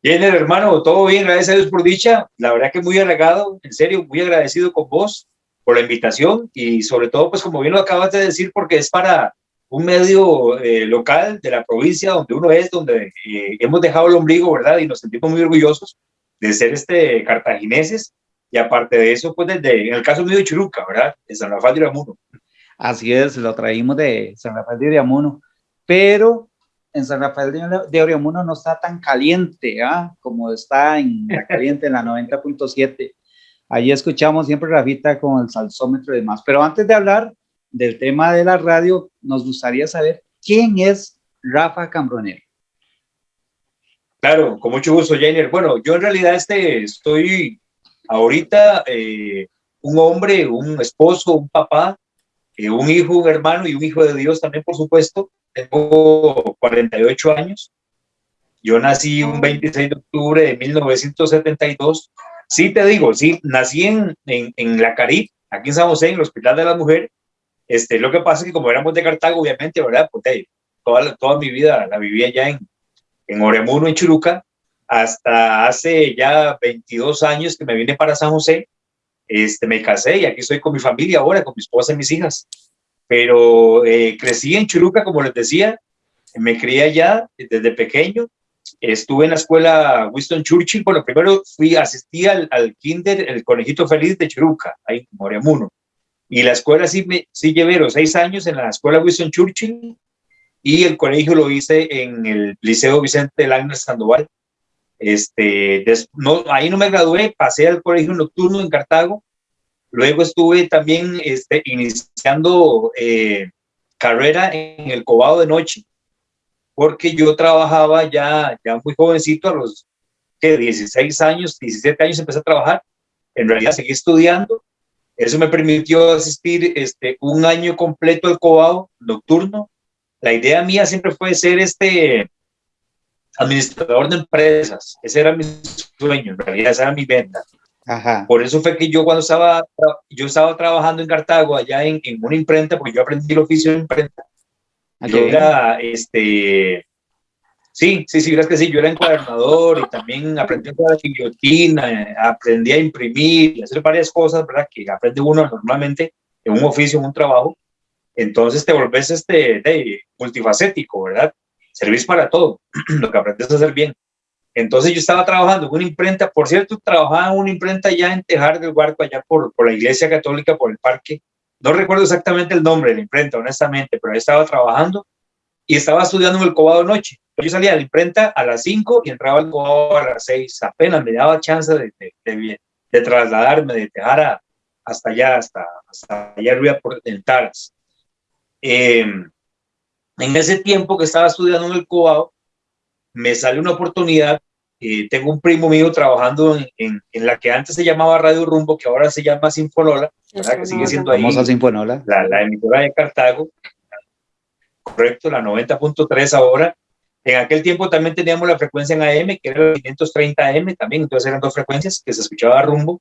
Jenner, hermano, todo bien, gracias a Dios por dicha. La verdad que muy halagado, en serio, muy agradecido con vos por la invitación y sobre todo, pues como bien lo acabas de decir, porque es para un medio eh, local de la provincia donde uno es, donde eh, hemos dejado el ombligo, ¿verdad? Y nos sentimos muy orgullosos de ser este cartagineses y aparte de eso, pues desde, en el caso mío de Churuca, ¿verdad? De San Rafael de Iramuno. Así es, lo traímos de San Rafael de Iramuno, pero en San Rafael de Oriamuno no está tan caliente ¿ah? como está en la caliente en la 90.7. Allí escuchamos siempre Rafita con el salsómetro y demás. Pero antes de hablar del tema de la radio, nos gustaría saber quién es Rafa Cambronero. Claro, con mucho gusto, Jenner. Bueno, yo en realidad este, estoy ahorita eh, un hombre, un esposo, un papá, eh, un hijo, un hermano y un hijo de Dios también, por supuesto tengo 48 años. Yo nací un 26 de octubre de 1972. Sí, te digo, sí, nací en, en, La Carib, aquí en San José, en el Hospital de la Mujer. Este, lo que pasa es que como éramos de Cartago, obviamente, ¿verdad? Pues, toda, toda mi vida la vivía allá en, en Oremuno, en Churuca, hasta hace ya 22 años que me vine para San José. Este, me casé y aquí estoy con mi familia ahora, con mi esposa y mis hijas pero eh, crecí en Churuca, como les decía, me crié allá desde pequeño, estuve en la escuela Winston Churchill, bueno, primero fui, asistí al, kinder, el conejito feliz de Churuca, ahí en Moremuno, y la escuela sí, me, sí llevé los seis años en la escuela Winston Churchill, y el colegio lo hice en el Liceo Vicente Lagna Sandoval. Este, no, ahí no me gradué, pasé al colegio nocturno en Cartago, Luego estuve también este, iniciando eh, carrera en el cobado de noche, porque yo trabajaba ya, ya muy jovencito, a los que 16 años, 17 años empecé a trabajar. En realidad seguí estudiando. Eso me permitió asistir este, un año completo al cobado nocturno. La idea mía siempre fue ser este administrador de empresas. Ese era mi sueño, en realidad esa era mi venta. Por eso fue que yo cuando estaba, yo estaba trabajando en Cartago, allá en, en una imprenta, porque yo aprendí el oficio de imprenta. Yo era, este, sí, sí, sí, gracias que sí, yo era encuadernador y también aprendí a la guillotina, aprendí a imprimir y hacer varias cosas, ¿verdad? Que aprende uno normalmente en un oficio, en un trabajo. Entonces te volvés este, de, multifacético, ¿verdad? Servís para todo, lo que aprendes a hacer bien. Entonces yo estaba trabajando en una imprenta, por cierto, trabajaba en una imprenta ya en Tejar del Huarco, allá por, la iglesia católica, por el parque. No recuerdo exactamente el nombre de la imprenta, honestamente, pero estaba trabajando y estaba estudiando en el Cobado noche. Yo salía de la imprenta a las 5 y entraba al Cobado a las 6. Apenas me daba chance de, trasladarme de Tejar hasta allá, hasta, hasta allá arriba por el Taras. Em, en ese tiempo que estaba estudiando en el Cobado, me sale una oportunidad eh, tengo un primo mío trabajando en, en, la que antes se llamaba Radio Rumbo, que ahora se llama Sinfonola, ¿verdad? que sigue siendo ahí Sinfonola. La, la, emisora de Cartago, correcto, la 90.3 ahora. En aquel tiempo también teníamos la frecuencia en AM, que era la 530 AM también, entonces eran dos frecuencias que se escuchaba rumbo.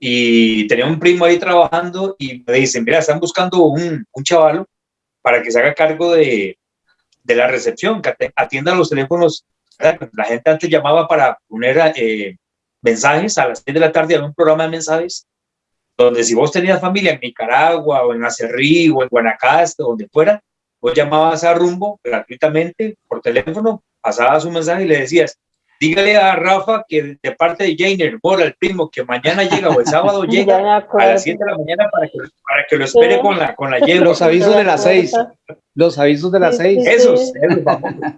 Y tenía un primo ahí trabajando y me dicen, mira, están buscando un, un chavalo para que se haga cargo de, de la recepción, que atienda los teléfonos la gente antes llamaba para poner eh, mensajes a las 6 de la tarde, a un programa de mensajes, donde si vos tenías familia en Nicaragua o en Acerrí o en Guanacaste, donde fuera, vos llamabas a Rumbo gratuitamente por teléfono, pasabas un mensaje y le decías, dígale a Rafa que de parte de Jainer, Bora, el primo, que mañana llega o el sábado llega a las 7 de la mañana para que, para que lo espere con la, con la Los avisos de las 6. Los avisos de las 6. Esos,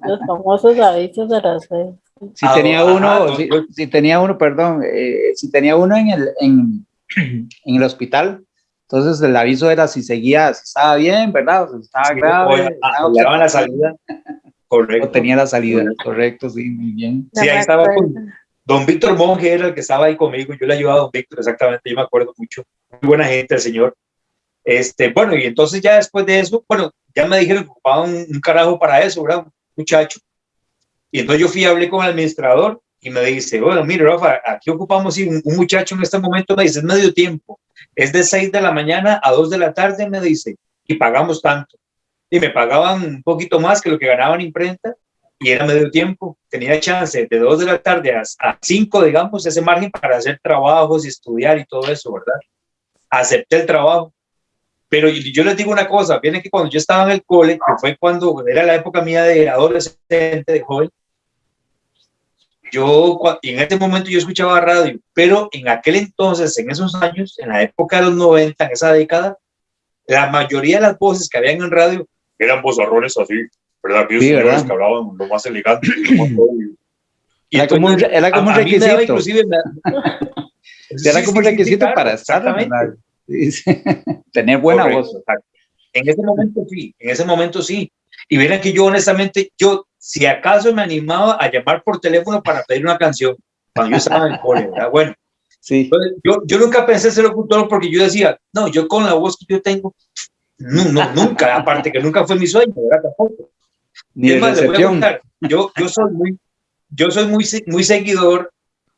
Los famosos avisos de las 6. Si tenía uno, si, tenía uno, perdón, eh, si tenía uno en el, en, en el hospital, entonces el aviso era si seguía, si estaba bien, ¿verdad? O si estaba grave. O, la salida. Correcto. tenía la salida, correcto, sí, muy bien. Sí, ahí estaba Don Víctor Monge era el que estaba ahí conmigo, yo le ayudaba a Don Víctor, exactamente, yo me acuerdo mucho. Muy buena gente el señor. Este, bueno, y entonces ya después de eso, bueno, ya me dijeron que ocupaba un, carajo para eso, ¿verdad? Un muchacho. Y entonces yo fui a hablé con el administrador y me dice, bueno, mire, Rafa, aquí ocupamos un, un muchacho en este momento, me dice, es medio tiempo, es de 6 de la mañana a 2 de la tarde, me dice, y pagamos tanto y me pagaban un poquito más que lo que ganaba en imprenta y era medio tiempo. Tenía chance de 2 de la tarde a, a 5, digamos, ese margen para hacer trabajos y estudiar y todo eso, ¿verdad? Acepté el trabajo. Pero yo les digo una cosa, viene que cuando yo estaba en el cole, que fue cuando era la época mía de adolescente, de joven, yo en ese momento yo escuchaba radio, pero en aquel entonces, en esos años, en la época de los 90, en esa década, la mayoría de las voces que habían en radio eran vozarrones así, ¿verdad? Aquellos sí, ¿verdad? que hablaban lo más elegante. y era, como, era como un requisito. inclusive, era como un requisito para estar. Tener buena voz. En ese momento sí, en ese momento sí. Y miren que yo honestamente, yo si acaso me animaba a llamar por teléfono para pedir una canción, cuando yo estaba en el cole, ¿verdad? Bueno, sí. yo, yo nunca pensé ser locutor porque yo decía, no, yo con la voz que yo tengo, no, no nunca, aparte que nunca fue mi sueño, ¿verdad? Tampoco. Ni es más, le voy a contar, yo, yo soy muy, yo soy muy, muy seguidor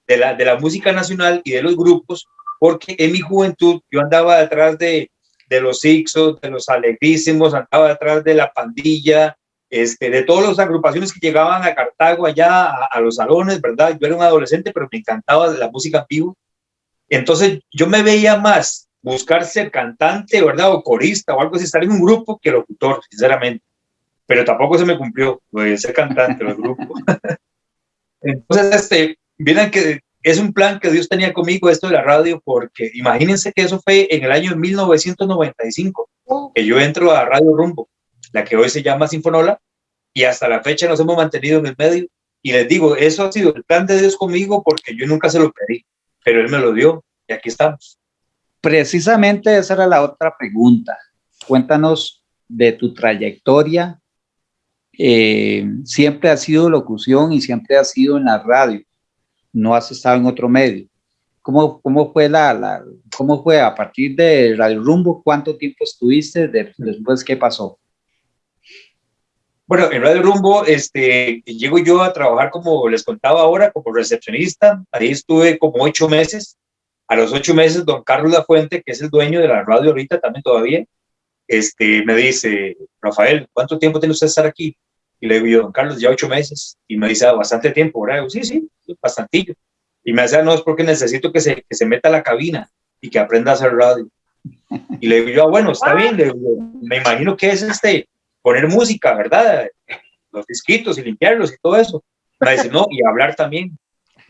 de la, de la música nacional y de los grupos, porque en mi juventud yo andaba detrás de, de los Ixos, de los Alegrísimos, andaba detrás de la pandilla, este, de todas las agrupaciones que llegaban a Cartago allá a, los salones, ¿verdad? Yo era un adolescente, pero me encantaba la música en vivo. Entonces yo me veía más buscar ser cantante, ¿verdad? O corista o algo así, estar en un grupo que locutor, sinceramente. Pero tampoco se me cumplió, pues, ser cantante del grupo. Entonces, este, miren que es un plan que Dios tenía conmigo, esto de la radio, porque imagínense que eso fue en el año 1995, que yo entro a Radio Rumbo la que hoy se llama Sinfonola, y hasta la fecha nos hemos mantenido en el medio. Y les digo, eso ha sido el plan de Dios conmigo porque yo nunca se lo pedí, pero Él me lo dio y aquí estamos. Precisamente esa era la otra pregunta. Cuéntanos de tu trayectoria. Eh, siempre ha sido locución y siempre ha sido en la radio. No has estado en otro medio. ¿Cómo, cómo fue la, la cómo fue a partir de Radio Rumbo? ¿Cuánto tiempo estuviste? después, ¿qué pasó? Bueno, en Radio Rumbo, este, llego yo a trabajar como les contaba ahora, como recepcionista. Ahí estuve como ocho meses. A los ocho meses, don Carlos Lafuente, que es el dueño de la radio ahorita también todavía, este, me dice, Rafael, ¿cuánto tiempo tiene usted estar aquí? Y le digo, don Carlos, ya ocho meses. Y me dice, ah, bastante tiempo, ¿verdad? sí, sí, bastantillo. Y me dice, no, es porque necesito que se, que se meta a la cabina y que aprenda a hacer radio. Y le digo yo, ah, bueno, está bien, me imagino que es este, poner música, ¿verdad? Los disquitos y limpiarlos y todo eso. Me dice, no, y hablar también.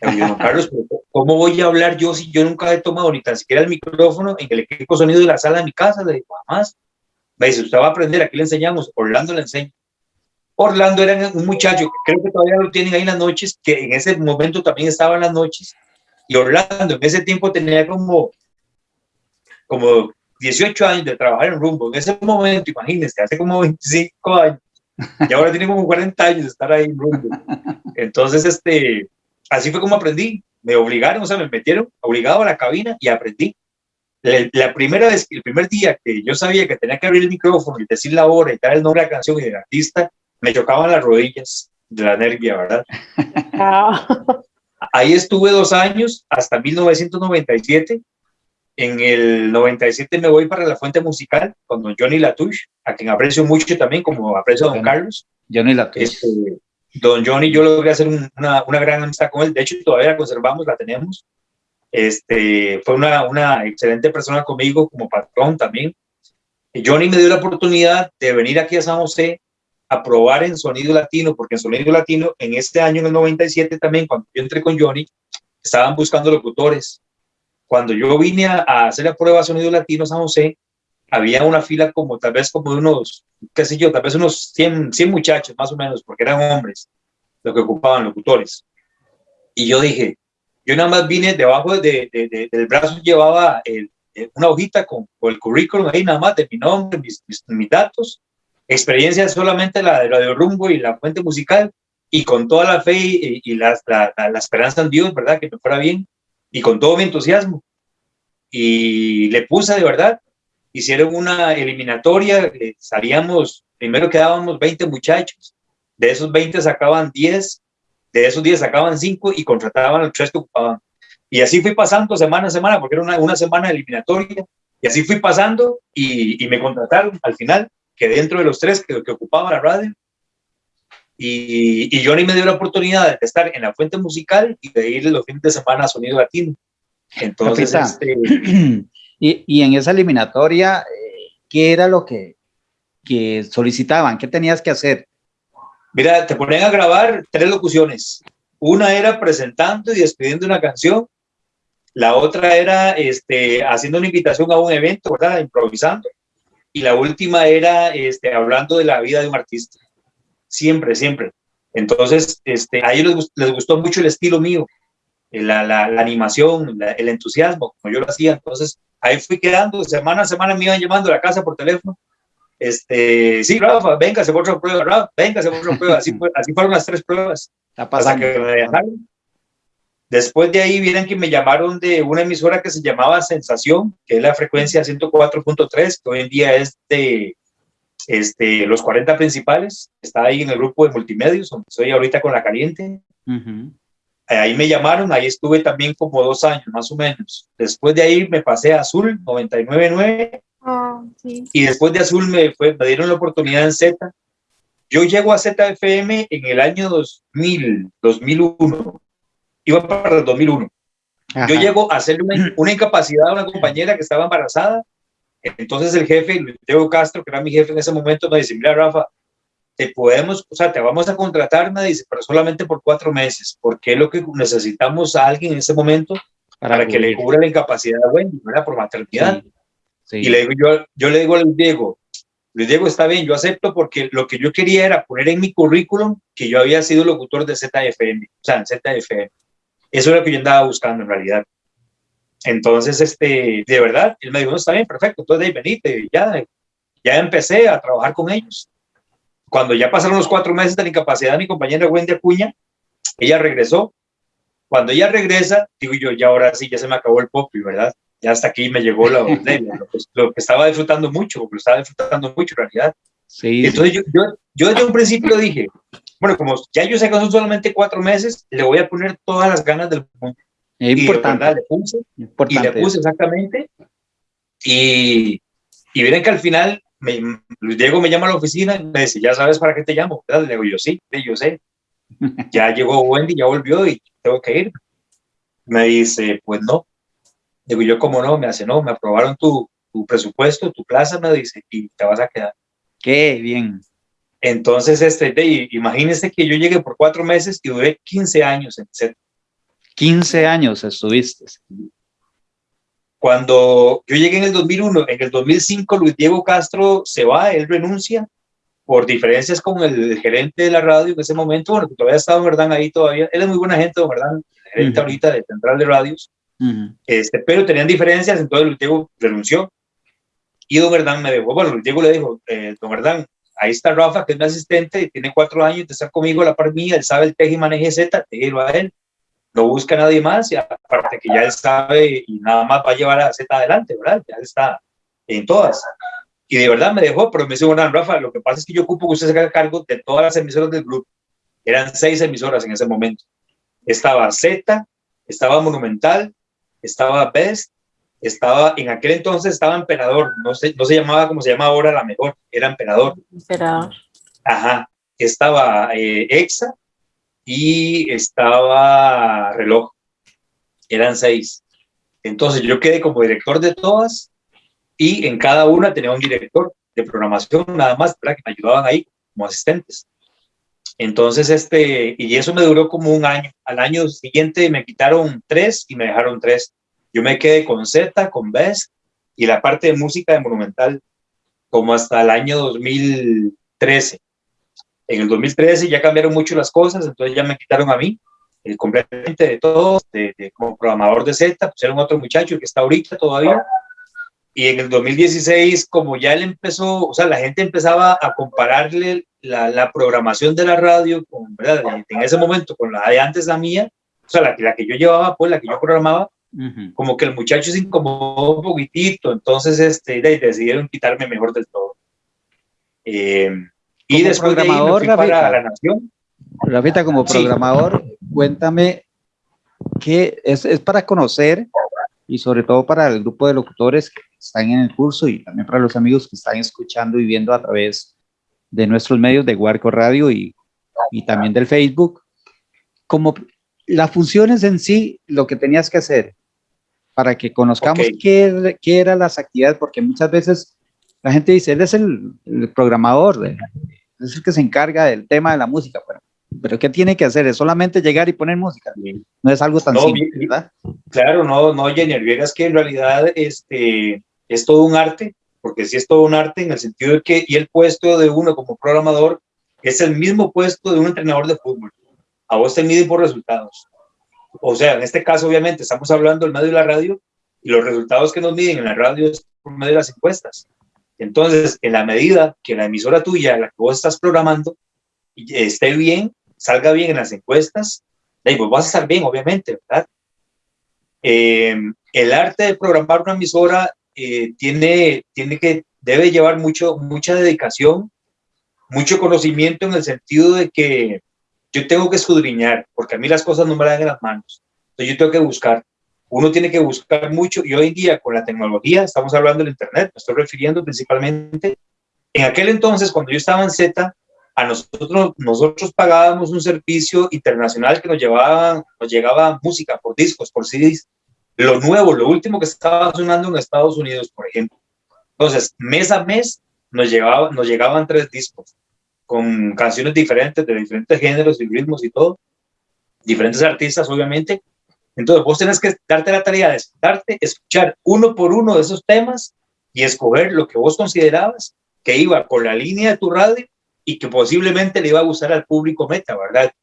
Yo, Carlos, ¿cómo voy a hablar yo si yo nunca he tomado ni tan siquiera el micrófono en el equipo sonido de la sala de mi casa? Le digo, más. Me dice, usted va a aprender, aquí le enseñamos. Orlando le enseña. Orlando era un muchacho, creo que todavía lo tienen ahí en las noches, que en ese momento también estaba en las noches. Y Orlando en ese tiempo tenía como, como 18 años de trabajar en Rumbo, en ese momento, imagínense, hace como 25 años, y ahora tiene como 40 años de estar ahí en Rumbo. Entonces, este, así fue como aprendí. Me obligaron, o sea, me metieron obligado a la cabina y aprendí. La, primera vez, el primer día que yo sabía que tenía que abrir el micrófono y decir la hora y dar el nombre de la canción y del artista, me chocaban las rodillas de la nervia, ¿verdad? Ah. Ahí estuve dos años, hasta 1997, en el 97 me voy para la fuente musical con don Johnny Latouche, a quien aprecio mucho también, como aprecio a don Carlos. Johnny Latouche. Este, don Johnny, yo logré hacer una, una, gran amistad con él, de hecho todavía la conservamos, la tenemos. Este, fue una, una excelente persona conmigo como patrón también. Johnny me dio la oportunidad de venir aquí a San José a probar en Sonido Latino, porque en Sonido Latino, en este año, en el 97 también, cuando yo entré con Johnny, estaban buscando locutores cuando yo vine a, hacer la prueba sonido latino San José, había una fila como tal vez como de unos, qué sé yo, tal vez unos 100, 100 muchachos más o menos, porque eran hombres los que ocupaban locutores. Y yo dije, yo nada más vine debajo de, del brazo, llevaba una hojita con, el currículum ahí nada más de mi nombre, mis, mis, datos, experiencia solamente la de Radio Rumbo y la fuente musical, y con toda la fe y, la, la, la, esperanza en Dios, ¿verdad? Que me fuera bien y con todo mi entusiasmo. Y le puse de verdad, hicieron una eliminatoria, eh, salíamos, primero quedábamos 20 muchachos, de esos 20 sacaban 10, de esos 10 sacaban 5 y contrataban a los 3 que ocupaban. Y así fui pasando semana a semana, porque era una, una semana eliminatoria, y así fui pasando y, y, me contrataron al final, que dentro de los tres que, que ocupaban la radio. Y, y Johnny me dio la oportunidad de estar en la fuente musical y de ir los fines de semana a Sonido Latino. Entonces, este, y, y, en esa eliminatoria, eh, ¿qué era lo que, que solicitaban? ¿Qué tenías que hacer? Mira, te ponen a grabar tres locuciones. Una era presentando y despidiendo una canción. La otra era este, haciendo una invitación a un evento, ¿verdad? Improvisando. Y la última era este, hablando de la vida de un artista. Siempre, siempre. Entonces, este, a ellos les, gustó mucho el estilo mío, la, la, la animación, el entusiasmo, como yo lo hacía. Entonces, ahí fui quedando. Semana a semana me iban llamando a la casa por teléfono este, sí, Rafa, venga, se otra prueba, Rafa, venga, se otra prueba. Así, así fueron las tres pruebas. Hasta que me dejaron. Después de ahí vienen que me llamaron de una emisora que se llamaba Sensación, que es la frecuencia 104.3, que hoy en día es de este, los 40 principales. Está ahí en el grupo de multimedios, donde estoy ahorita con la caliente. Ahí me llamaron, ahí estuve también como dos años, más o menos. Después de ahí me pasé a Azul 99.9 Ah, y después de Azul me, fue, me dieron la oportunidad en Z. Yo llego a ZFM en el año 2000, 2001. Iba para el 2001. Yo llego a hacerle una, incapacidad a una compañera que estaba embarazada. Entonces el jefe, Luis Diego Castro, que era mi jefe en ese momento, me dice, mira Rafa, te podemos, o sea, te vamos a contratar, me dice, pero solamente por cuatro meses, porque es lo que necesitamos a alguien en ese momento para, que le cubra la incapacidad de Wendy, ¿verdad? Por maternidad. Y le digo, yo, yo le digo a Luis Diego, Luis Diego, está bien, yo acepto porque lo que yo quería era poner en mi currículum que yo había sido locutor de ZFM, o sea, en ZFM. Eso es lo que yo andaba buscando en realidad. Entonces, este, de verdad, él me dijo, no, está bien, perfecto, entonces ahí venite, ya, ya empecé a trabajar con ellos. Cuando ya pasaron los cuatro meses de la incapacidad de mi compañera Wendy Acuña, ella regresó. Cuando ella regresa, digo yo, ya ahora sí, ya se me acabó el pop, ¿verdad? ya hasta aquí me llegó lo, lo, que, lo, que, estaba disfrutando mucho, lo estaba disfrutando mucho en realidad. Sí. Entonces yo, yo, yo, desde un principio dije, bueno, como ya yo sé que son solamente cuatro meses, le voy a poner todas las ganas del mundo. Es importante. Y le puse, importante. y le puse exactamente. Y, y miren que al final me, Diego me llama a la oficina y me dice, ya sabes para qué te llamo. Le digo, yo sí, yo sé. ya llegó Wendy, ya volvió y tengo que ir. Me dice, pues no, Digo, yo como no, me hace, no, me aprobaron tu, tu presupuesto, tu plaza, me dice, y te vas a quedar. Qué bien. Entonces, este, de, imagínese que yo llegué por cuatro meses y duré 15 años en set. 15 años estuviste. Cuando yo llegué en el 2001, en el 2005 Luis Diego Castro se va, él renuncia por diferencias con el gerente de la radio en ese momento, bueno, todavía estaba verdad ahí todavía, él es muy buena gente, ¿verdad? Gerente ahorita de Central de Radios. Este, pero tenían diferencias, entonces Luis Diego renunció. Y Don Hernán me dejó, bueno, Luis Diego le dijo, eh, Don Hernán, ahí está Rafa, que es mi asistente, tiene cuatro años de estar conmigo a la par mía, él sabe el teje y maneje Z, déjelo a él, no busca nadie más, y aparte que ya él sabe y nada más va a llevar a Z adelante, ¿verdad? Ya está en todas. Y de verdad me dejó, pero me dice, bueno, Rafa, lo que pasa es que yo ocupo que usted se haga cargo de todas las emisoras del grupo. Eran seis emisoras en ese momento. Estaba Z, estaba Monumental, estaba Best, estaba, en aquel entonces estaba Emperador, no se, no se llamaba como se llama ahora la mejor, era Emperador. Emperador. Ajá, estaba eh, Exa y estaba Reloj, eran seis. Entonces yo quedé como director de todas y en cada una tenía un director de programación nada más, para que me ayudaban ahí como asistentes. Entonces, este, y eso me duró como un año. Al año siguiente me quitaron tres y me dejaron tres. Yo me quedé con Z, con Best y la parte de música de Monumental como hasta el año 2013. En el 2013 ya cambiaron mucho las cosas, entonces ya me quitaron a mí eh, completamente de todo, de, como programador de Z, pusieron otro muchacho que está ahorita todavía. Y en el 2016, como ya él empezó, o sea, la gente empezaba a compararle la, programación de la radio, con, ¿verdad? En ese momento, con la de antes la mía, o sea, la, la que yo llevaba, pues la que yo programaba, como que el muchacho se incomodó un poquitito, entonces este, decidieron quitarme mejor del todo. Eh, y después programador, de ahí para la Nación. Rafita, como programador, cuéntame qué es, es para conocer y sobre todo para el grupo de locutores que están en el curso y también para los amigos que están escuchando y viendo a través de nuestros medios de Guarco Radio y, y también del Facebook, como las funciones en sí, lo que tenías que hacer para que conozcamos qué, qué eran las actividades, porque muchas veces la gente dice, él es el, programador, es el que se encarga del tema de la música, pero, pero ¿qué tiene que hacer? Es solamente llegar y poner música, no es algo tan simple, ¿verdad? Claro, no, no, Jenny, es que en realidad este, es todo un arte, porque sí es todo un arte en el sentido de que, y el puesto de uno como programador es el mismo puesto de un entrenador de fútbol. A vos te miden por resultados. O sea, en este caso, obviamente, estamos hablando del medio de la radio y los resultados que nos miden en la radio es por medio de las encuestas. Entonces, en la medida que la emisora tuya, la que vos estás programando, esté bien, salga bien en las encuestas, pues vas a estar bien, obviamente, ¿verdad? Eh, el arte de programar una emisora eh, tiene, tiene que, debe llevar mucho, mucha dedicación, mucho conocimiento en el sentido de que yo tengo que escudriñar, porque a mí las cosas no me dan en las manos. Entonces yo tengo que buscar. Uno tiene que buscar mucho y hoy en día con la tecnología, estamos hablando del Internet, me estoy refiriendo principalmente. En aquel entonces, cuando yo estaba en Z, a nosotros, nosotros pagábamos un servicio internacional que nos, llevaba, nos llegaba música por discos, por CDs. Lo nuevo, lo último que estaba sonando en Estados Unidos, por ejemplo. Entonces, mes a mes nos, llevaba, nos llegaban tres discos con canciones diferentes, de diferentes géneros y ritmos y todo, diferentes artistas, obviamente. Entonces, vos tenés que darte la tarea de sentarte, escuchar uno por uno de esos temas y escoger lo que vos considerabas que iba por la línea de tu radio y que posiblemente le iba a gustar al público meta, ¿verdad?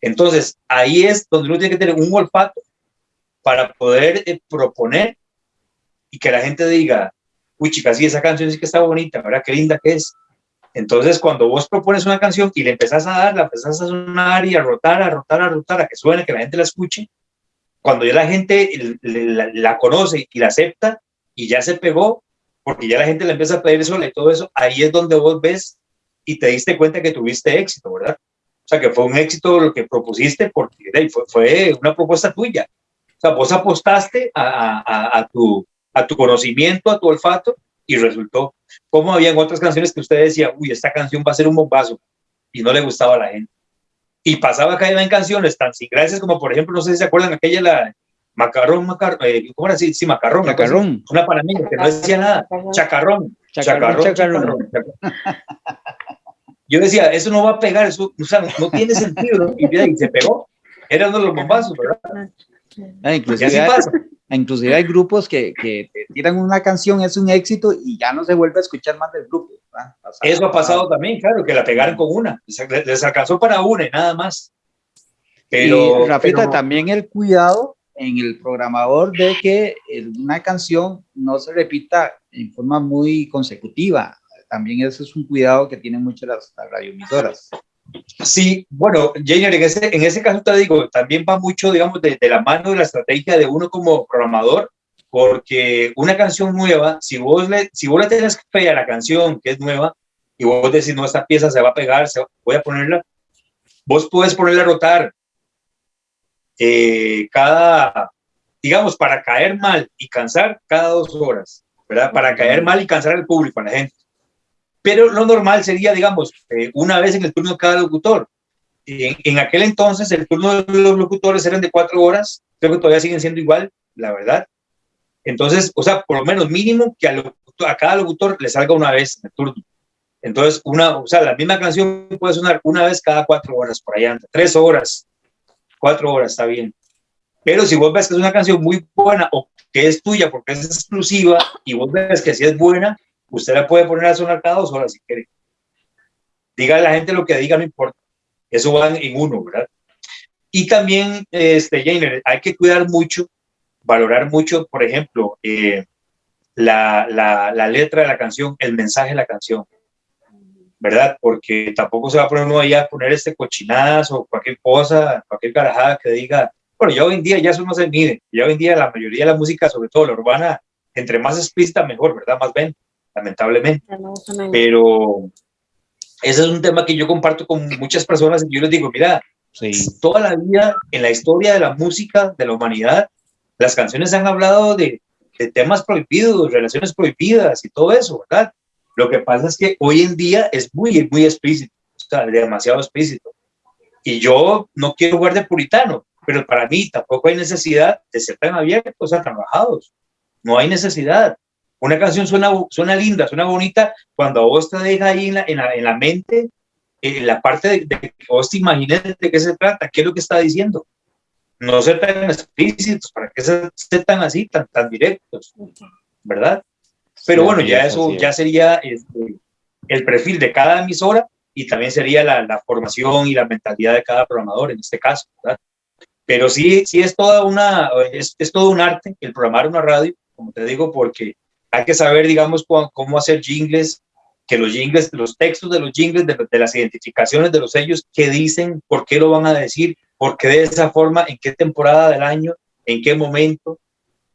Entonces, ahí es donde uno tiene que tener un olfato para poder eh, proponer y que la gente diga, uy, chicas, sí, esa canción sí que está bonita, ¿verdad? Qué linda que es. Entonces, cuando vos propones una canción y le empezás a dar, la empezás a sonar y a rotar, a rotar, a rotar, a que suene, que la gente la escuche, cuando ya la gente la, conoce y la acepta y ya se pegó, porque ya la gente le empieza a pedir sola y todo eso, ahí es donde vos ves y te diste cuenta que tuviste éxito, ¿verdad? O sea, que fue un éxito lo que propusiste porque fue, fue una propuesta tuya. O sea, vos apostaste a tu conocimiento, a tu olfato y resultó. Como habían otras canciones que usted decía, uy, esta canción va a ser un bombazo y no le gustaba a la gente. Y pasaba que en canciones tan sin gracias como, por ejemplo, no sé si se acuerdan, aquella la macarrón, macarrón, eh, ¿cómo era así? Sí, macarrón. Macarrón. Una panameña que no decía nada. Chacarrón. Chacarrón. chacarrón, Yo decía, eso no va a pegar, eso o sea, no tiene sentido. Y, se pegó. Era uno de los bombazos, ¿verdad? Ah, inclusive, así pasa. Inclusive hay grupos que, que tiran una canción, es un éxito y ya no se vuelve a escuchar más del grupo. Eso ha pasado también, claro, que la pegaron con una. Les alcanzó para una y nada más. Pero, y, Rafita, también el cuidado en el programador de que una canción no se repita en forma muy consecutiva. También ese es un cuidado que tienen muchas las, las radioemisoras. Sí, bueno, Jenner, en ese, en ese caso te digo, también va mucho, digamos, de, la mano de la estrategia de uno como programador, porque una canción nueva, si vos le, si vos le tenés fe a la canción que es nueva, y vos decís, no, esta pieza se va a pegar, se, voy a ponerla, vos puedes ponerla a rotar eh, cada, digamos, para caer mal y cansar cada dos horas, ¿verdad? Para caer mal y cansar al público, a la gente pero lo normal sería, digamos, eh, una vez en el turno de cada locutor. En, en, aquel entonces el turno de los locutores eran de cuatro horas, creo que todavía siguen siendo igual, la verdad. Entonces, o sea, por lo menos mínimo que a, cada locutor le salga una vez en el turno. Entonces, una, o sea, la misma canción puede sonar una vez cada cuatro horas, por allá, tres horas, cuatro horas, está bien. Pero si vos ves que es una canción muy buena o que es tuya porque es exclusiva y vos ves que sí es buena, Usted la puede poner a sonar cada dos horas si quiere. Diga a la gente lo que diga, no importa. Eso va en uno, ¿verdad? Y también, este, Jainer, hay que cuidar mucho, valorar mucho, por ejemplo, eh, la, la, la, letra de la canción, el mensaje de la canción, ¿verdad? Porque tampoco se va a poner uno ahí a poner este cochinadas o cualquier cosa, cualquier carajada que diga, bueno, ya hoy en día ya eso no se mide, ya hoy en día la mayoría de la música, sobre todo la urbana, entre más explícita mejor, ¿verdad? Más ven lamentablemente. Pero ese es un tema que yo comparto con muchas personas y yo les digo, mira, toda la vida en la historia de la música, de la humanidad, las canciones han hablado de, temas prohibidos, relaciones prohibidas y todo eso, ¿verdad? Lo que pasa es que hoy en día es muy, muy explícito. sea, demasiado explícito. Y yo no quiero jugar de puritano, pero para mí tampoco hay necesidad de ser tan abiertos, o sea, trabajados. No hay necesidad. Una canción suena, suena linda, suena bonita, cuando a vos te deja ahí en la, en la, en la mente en la parte de, que vos te imagines de qué se trata, qué es lo que está diciendo. No ser tan explícitos, para que ser tan así, tan, tan directos, ¿verdad? Pero bueno, ya eso ya sería este, el perfil de cada emisora y también sería la, la, formación y la mentalidad de cada programador en este caso, ¿verdad? Pero sí, sí es toda una, es, es todo un arte el programar una radio, como te digo, porque hay que saber, digamos, cómo hacer jingles, que los jingles, los textos de los jingles, de, las identificaciones de los sellos, qué dicen, por qué lo van a decir, por qué de esa forma, en qué temporada del año, en qué momento.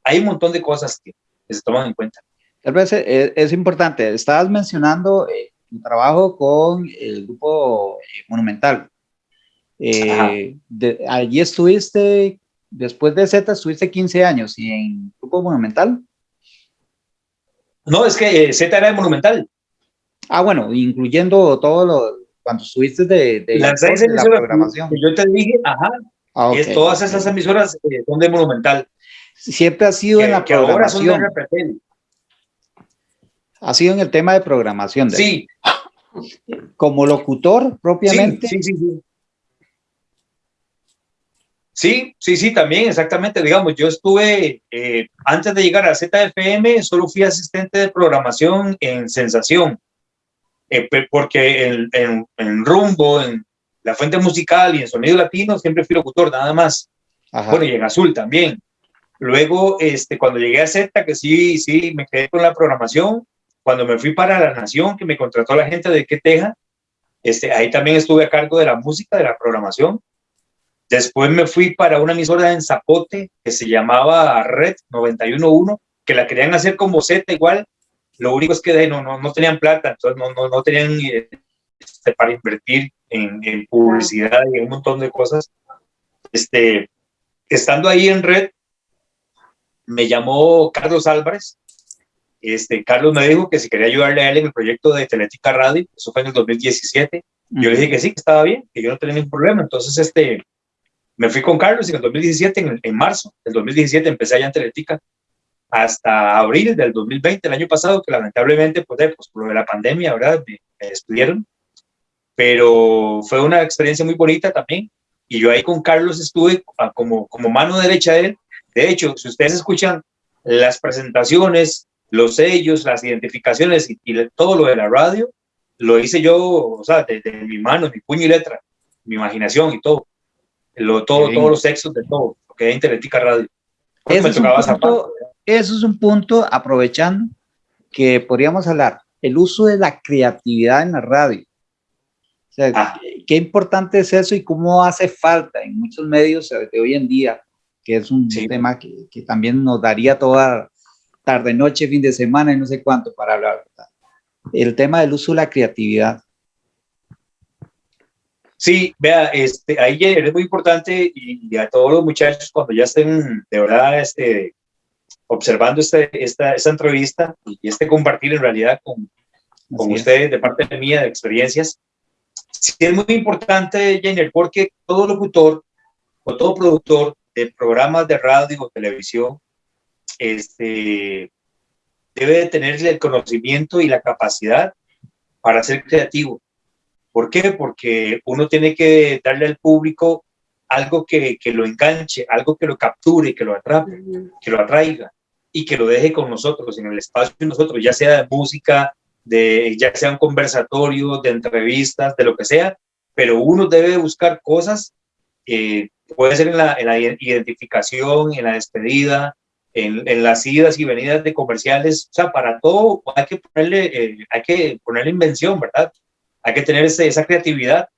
Hay un montón de cosas que, se toman en cuenta. Tal vez eh, es, importante, estabas mencionando eh, un trabajo con el grupo eh, Monumental. allí estuviste, después de Z, estuviste 15 años y en Grupo Monumental. No, es que eh, Z era de Monumental. Ah, bueno, incluyendo todo lo, cuando estuviste de, de, Las seis de la programación. Yo te dije, ajá, ah, todas esas emisoras eh, son de Monumental. Siempre ha sido en la programación. Ha sido en el tema de programación. sí. Como locutor propiamente. sí, sí. sí. Sí, sí, sí, también, exactamente. Digamos, yo estuve, eh, antes de llegar a ZFM, solo fui asistente de programación en Sensación, eh, porque en, en, Rumbo, en La Fuente Musical y en Sonido Latino siempre fui locutor, nada más. Bueno, y en Azul también. Luego, este, cuando llegué a Z, que sí, sí, me quedé con la programación. Cuando me fui para La Nación, que me contrató la gente de Queteja, este, ahí también estuve a cargo de la música, de la programación Después me fui para una emisora en Zapote que se llamaba Red 911, que la querían hacer como Z igual. Lo único es que no, no, no tenían plata, entonces no, no, no tenían este, para invertir en, en, publicidad y en un montón de cosas. Este, estando ahí en Red, me llamó Carlos Álvarez. Este, Carlos me dijo que si quería ayudarle a él en el proyecto de Teletica Radio, eso fue en el 2017. Yo le dije que sí, que estaba bien, que yo no tenía ningún problema. Entonces, este, me fui con Carlos en el 2017, en, marzo del 2017, empecé allá en Teletica hasta abril del 2020, el año pasado, que lamentablemente, pues, eh, pues por lo de la pandemia, ¿verdad? Me, despidieron. Pero fue una experiencia muy bonita también. Y yo ahí con Carlos estuve como, como mano derecha de él. De hecho, si ustedes escuchan las presentaciones, los sellos, las identificaciones y, todo lo de la radio, lo hice yo, o sea, de, de mi mano, mi puño y letra, mi imaginación y todo lo, todo, todos los sexos de todo, lo que es Radio. Eso es, punto, eso es, un punto, aprovechando, que podríamos hablar, el uso de la creatividad en la radio. O sea, ah. qué importante es eso y cómo hace falta en muchos medios de hoy en día, que es un tema que, que, también nos daría toda tarde, noche, fin de semana y no sé cuánto para hablar. El tema del uso de la creatividad. Sí, vea, este, ahí es muy importante y, a todos los muchachos cuando ya estén de verdad este, observando este, esta, esta entrevista y este compartir en realidad con, con ustedes de parte de mía de experiencias, sí es muy importante, Jenner, porque todo locutor o todo productor de programas de radio o televisión este, debe tener el conocimiento y la capacidad para ser creativo ¿Por qué? Porque uno tiene que darle al público algo que, que lo enganche, algo que lo capture, que lo atrape, que lo atraiga y que lo deje con nosotros, en el espacio de nosotros, ya sea de música, de, ya sea un conversatorio, de entrevistas, de lo que sea, pero uno debe buscar cosas, eh, puede ser en la, en la, identificación, en la despedida, en, en, las idas y venidas de comerciales, o sea, para todo hay que ponerle, eh, hay que ponerle invención, ¿verdad? Hay que tener esa creatividad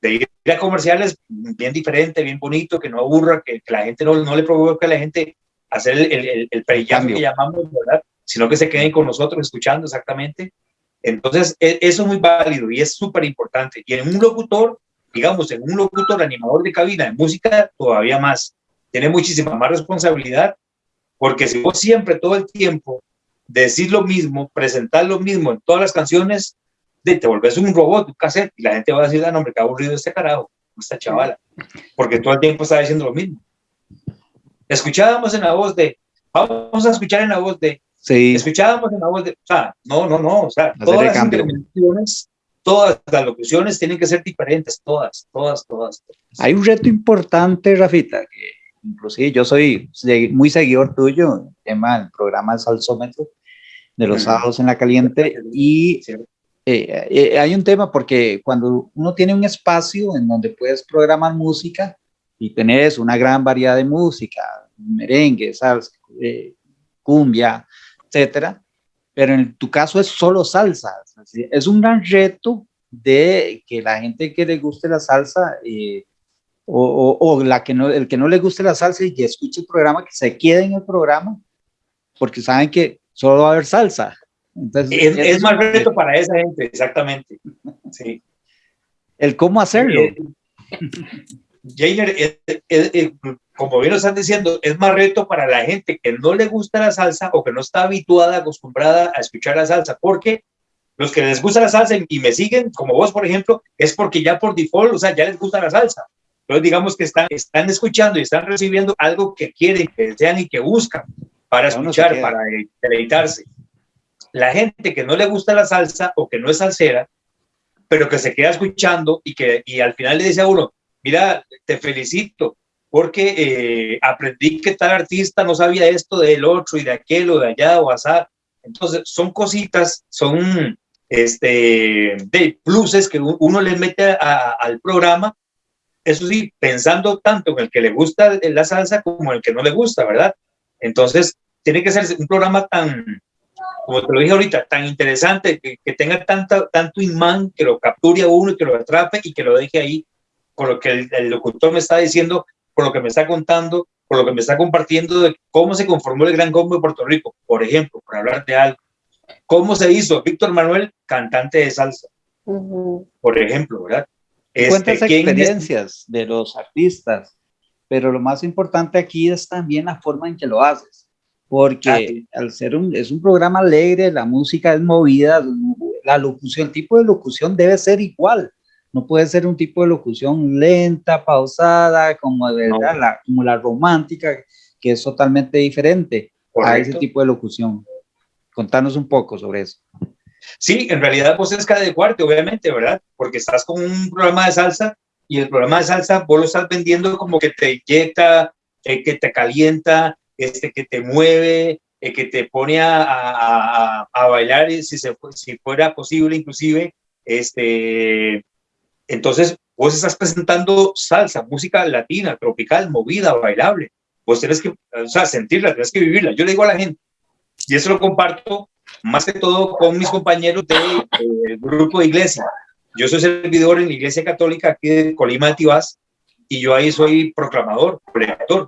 de ir a comerciales bien diferente, bien bonito, que no aburra, que, la gente no, no le provoque a la gente hacer el, el, el que llamamos, ¿verdad? Sino que se queden con nosotros escuchando exactamente. Entonces, e, eso es muy válido y es súper importante. Y en un locutor, digamos, en un locutor animador de cabina de música, todavía más. Tiene muchísima más responsabilidad, porque si vos siempre, todo el tiempo, decís lo mismo, presentar lo mismo en todas las canciones, de, te volvés un robot, un cassette, y la gente va a decir, ah, no, hombre, qué aburrido este carajo, esta chavala, porque todo el tiempo está diciendo lo mismo. Escuchábamos en la voz de, vamos a escuchar en la voz de, Sí, escuchábamos en la voz de, o sea, no, no, no, o sea, todas las intervenciones, todas las locuciones tienen que ser diferentes, todas, todas, todas. todas. hay un reto importante, Rafita, que inclusive yo soy muy seguidor tuyo, el tema del programa de Salsómetro, de los sábados en la caliente, y. eh, eh, hay un tema porque cuando uno tiene un espacio en donde puedes programar música y tenés una gran variedad de música, merengue, salsa, eh, cumbia, etcétera, pero en tu caso es solo salsa. Es un gran reto de que la gente que le guste la salsa eh, o, o- o la que no, el que no le guste la salsa y escuche el programa, que se quede en el programa, porque saben que solo va a haber salsa. Entonces, Es, más reto para esa gente, exactamente. Sí. El cómo hacerlo. Eh, Jainer, eh, como bien lo están diciendo, es más reto para la gente que no le gusta la salsa o que no está habituada, acostumbrada a escuchar la salsa, porque los que les gusta la salsa y me siguen, como vos, por ejemplo, es porque ya por default, o sea, ya les gusta la salsa. Entonces, digamos que están, están escuchando y están recibiendo algo que quieren, que desean y que buscan para escuchar, para deleitarse. La gente que no le gusta la salsa o que no es salsera, pero que se queda escuchando y que y al final le dice a uno, mira, te felicito porque eh, aprendí que tal artista no sabía esto del otro y de aquel o de allá o asá. Entonces, son cositas, son este, de pluses que uno le mete al programa. Eso sí, pensando tanto en el que le gusta la salsa como en el que no le gusta, ¿verdad? Entonces, tiene que ser un programa tan, como te lo dije ahorita, tan interesante, que, que tenga tanta, tanto imán, que lo capture a uno y que lo atrape y que lo deje ahí con lo que el, el locutor me está diciendo, con lo que me está contando, con lo que me está compartiendo de cómo se conformó el Gran Combo de Puerto Rico, por ejemplo, por hablar de algo. ¿Cómo se hizo Víctor Manuel, cantante de salsa, Ujú. por ejemplo, verdad? Cuentas Este, ¿quién es- experiencias de los artistas, pero lo más importante aquí es también la forma en que lo haces, porque al ser un, es un programa alegre, la música es movida, la locución, el tipo de locución debe ser igual, no puede ser un tipo de locución lenta, pausada, como, de, No. ¿verdad? la, como la romántica, que es totalmente diferente a ese Correcto. tipo de locución. Contanos un poco sobre eso. Sí, en realidad vos es cada de cuarto, obviamente, ¿verdad? Porque estás con un programa de salsa y el programa de salsa vos lo estás vendiendo como que te inyecta, eh, que te calienta, este, que te mueve, eh, que te pone a, a- a- bailar, si, se, si fuera posible, inclusive. Este, entonces, vos estás presentando salsa, música latina, tropical, movida, bailable. Vos tenés que, o sea, sentirla, tenés que vivirla. Yo le digo a la gente, y eso lo comparto más que todo con mis compañeros del grupo de iglesia. Yo soy servidor en la iglesia católica aquí de Colima de Tibás y yo ahí soy proclamador, predicador.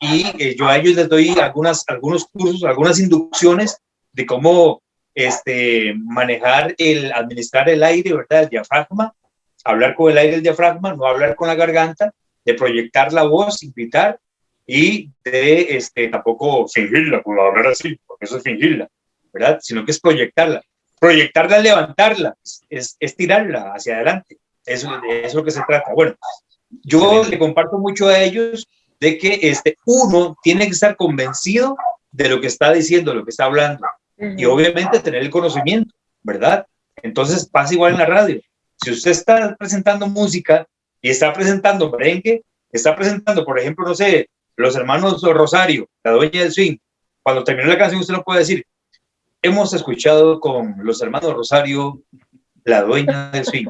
Y eh, yo a ellos les doy algunas, algunos cursos, algunas inducciones de cómo este, manejar el, administrar el aire, ¿verdad? El diafragma, hablar con el aire del diafragma, no hablar con la garganta, de proyectar la voz, invitar y de este, tampoco fingirla, pues hablar así, porque eso es fingirla, ¿verdad? Sino que es proyectarla. Proyectarla levantarla, es, es tirarla hacia adelante. Eso, de eso es lo que se trata. Bueno, yo le comparto mucho a ellos de que este, uno tiene que estar convencido de lo que está diciendo, lo que está hablando, y obviamente tener el conocimiento, ¿verdad? Entonces pasa igual en la radio. Si usted está presentando música y está presentando merengue, está presentando, por ejemplo, no sé, los hermanos Rosario, la dueña del swing, cuando terminó la canción usted no puede decir, hemos escuchado con los hermanos Rosario, la dueña del swing.